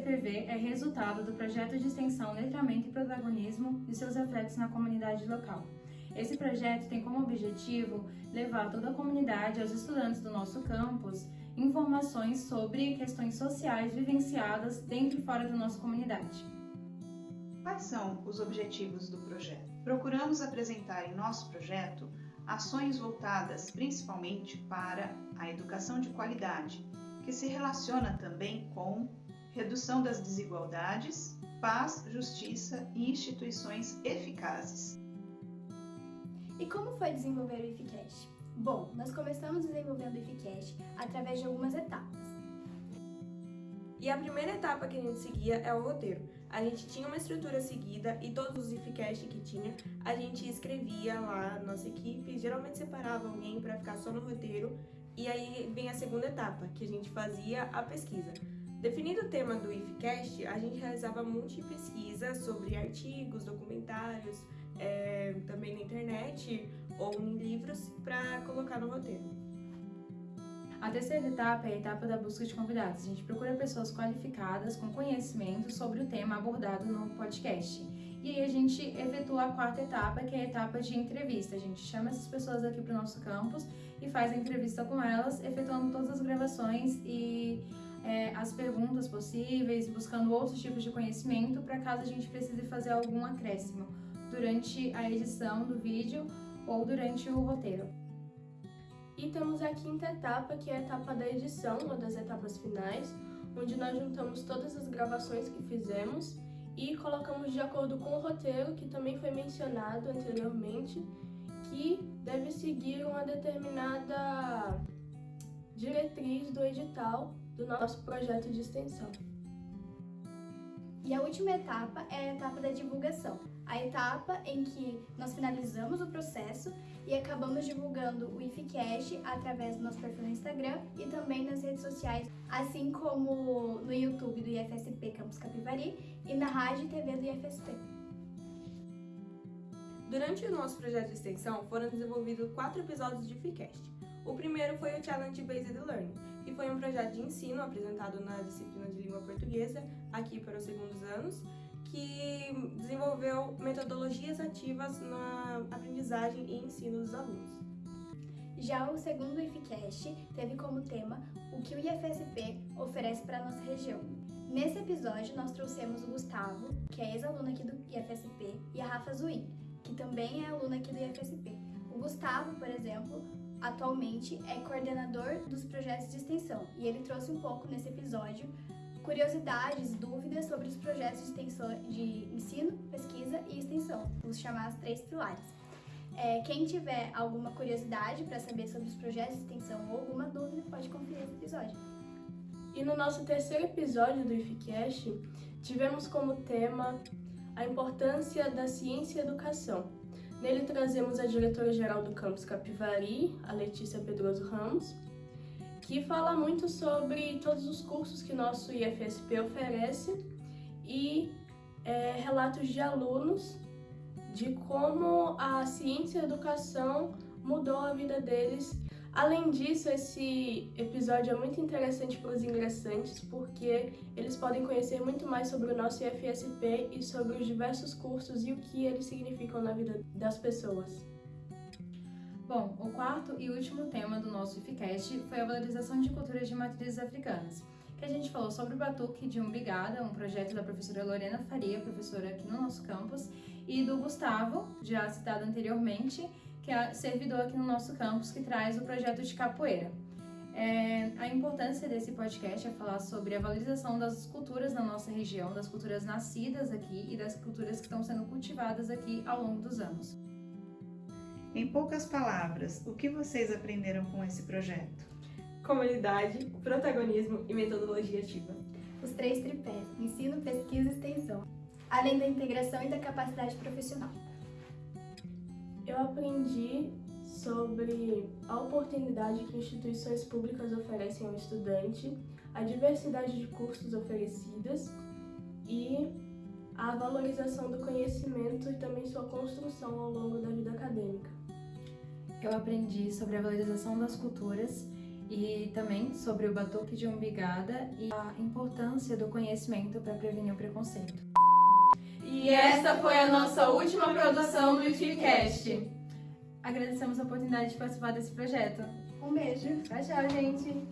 CPV é resultado do projeto de extensão Letramento e Protagonismo e seus reflexos na comunidade local. Esse projeto tem como objetivo levar toda a comunidade, aos estudantes do nosso campus, informações sobre questões sociais vivenciadas dentro e fora da nossa comunidade. Quais são os objetivos do projeto? Procuramos apresentar em nosso projeto ações voltadas principalmente para a educação de qualidade, que se relaciona também com redução das desigualdades, paz, justiça e instituições eficazes. E como foi desenvolver o IFCast? Bom, nós começamos desenvolvendo o IFCast através de algumas etapas. E a primeira etapa que a gente seguia é o roteiro. A gente tinha uma estrutura seguida e todos os IFCast que tinha, a gente escrevia lá, nossa equipe geralmente separava alguém para ficar só no roteiro e aí vem a segunda etapa, que a gente fazia a pesquisa. Definido o tema do IFCast, a gente realizava multi-pesquisa sobre artigos, documentários, é, também na internet ou em livros para colocar no roteiro. A terceira etapa é a etapa da busca de convidados. A gente procura pessoas qualificadas com conhecimento sobre o tema abordado no podcast. E aí a gente efetua a quarta etapa, que é a etapa de entrevista. A gente chama essas pessoas aqui para o nosso campus e faz a entrevista com elas, efetuando todas as gravações e é, as perguntas possíveis, buscando outros tipos de conhecimento para caso a gente precise fazer algum acréscimo durante a edição do vídeo ou durante o roteiro. E temos a quinta etapa, que é a etapa da edição, uma das etapas finais, onde nós juntamos todas as gravações que fizemos e colocamos de acordo com o roteiro, que também foi mencionado anteriormente, que deve seguir uma determinada diretriz do edital do nosso projeto de extensão. E a última etapa é a etapa da divulgação, a etapa em que nós finalizamos o processo e acabamos divulgando o IFCast através do nosso perfil no Instagram e também nas redes sociais, assim como no YouTube do IFSP Campus Capivari e na rádio e TV do IFSP. Durante o nosso projeto de extensão, foram desenvolvidos quatro episódios de IFCast. O primeiro foi o Challenge Based Learning, que foi um projeto de ensino apresentado na disciplina de língua portuguesa, aqui para os segundos anos, que desenvolveu metodologias ativas na aprendizagem e ensino dos alunos. Já o segundo IFCast teve como tema o que o IFSP oferece para a nossa região. Nesse episódio, nós trouxemos o Gustavo, que é ex-aluno aqui do IFSP, e a Rafa Zuin, que também é aluna aqui do IFSP. O Gustavo, por exemplo, atualmente é coordenador dos projetos de extensão e ele trouxe um pouco nesse episódio curiosidades, dúvidas sobre os projetos de extensão de ensino, pesquisa e extensão, os chamados três pilares. É, quem tiver alguma curiosidade para saber sobre os projetos de extensão ou alguma dúvida, pode conferir esse episódio. E no nosso terceiro episódio do IFCast, tivemos como tema a importância da ciência e educação. Nele trazemos a diretora-geral do campus Capivari, a Letícia Pedroso Ramos, que fala muito sobre todos os cursos que nosso IFSP oferece e é, relatos de alunos de como a ciência e a educação mudou a vida deles Além disso, esse episódio é muito interessante para os ingressantes porque eles podem conhecer muito mais sobre o nosso IFSP e sobre os diversos cursos e o que eles significam na vida das pessoas. Bom, o quarto e último tema do nosso IFCast foi a valorização de culturas de matrizes africanas, que a gente falou sobre o Batuque de Umbigada, um projeto da professora Lorena Faria, professora aqui no nosso campus, e do Gustavo, já citado anteriormente, que é servidor aqui no nosso campus, que traz o projeto de capoeira. É, a importância desse podcast é falar sobre a valorização das culturas na nossa região, das culturas nascidas aqui e das culturas que estão sendo cultivadas aqui ao longo dos anos. Em poucas palavras, o que vocês aprenderam com esse projeto? Comunidade, protagonismo e metodologia ativa. Os três tripés: ensino, pesquisa e extensão, além da integração e da capacidade profissional. Eu aprendi sobre a oportunidade que instituições públicas oferecem ao estudante, a diversidade de cursos oferecidas e a valorização do conhecimento e também sua construção ao longo da vida acadêmica. Eu aprendi sobre a valorização das culturas e também sobre o batuque de umbigada e a importância do conhecimento para prevenir o preconceito. E essa foi a nossa última produção do IFCast. Agradecemos a oportunidade de participar desse projeto. Um beijo. Tchau, tchau, gente!